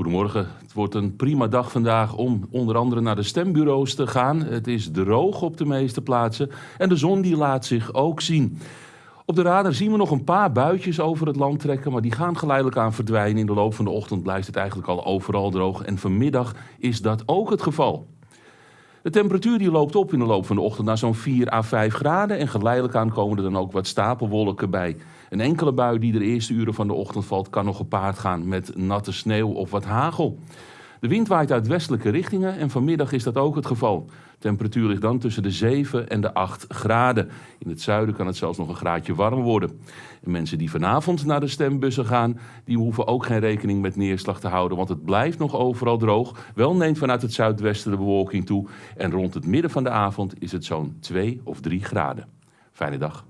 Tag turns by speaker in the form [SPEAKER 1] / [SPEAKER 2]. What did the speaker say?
[SPEAKER 1] Goedemorgen. Het wordt een prima dag vandaag om onder andere naar de stembureaus te gaan. Het is droog op de meeste plaatsen en de zon die laat zich ook zien. Op de radar zien we nog een paar buitjes over het land trekken, maar die gaan geleidelijk aan verdwijnen. In de loop van de ochtend blijft het eigenlijk al overal droog en vanmiddag is dat ook het geval. De temperatuur die loopt op in de loop van de ochtend naar zo'n 4 à 5 graden en geleidelijk aan komen er dan ook wat stapelwolken bij. Een enkele bui die de eerste uren van de ochtend valt kan nog gepaard gaan met natte sneeuw of wat hagel. De wind waait uit westelijke richtingen en vanmiddag is dat ook het geval. De temperatuur ligt dan tussen de 7 en de 8 graden. In het zuiden kan het zelfs nog een graadje warmer worden. En mensen die vanavond naar de stembussen gaan, die hoeven ook geen rekening met neerslag te houden, want het blijft nog overal droog. Wel neemt vanuit het zuidwesten de bewolking toe en rond het midden van de avond is het zo'n 2 of 3 graden. Fijne dag.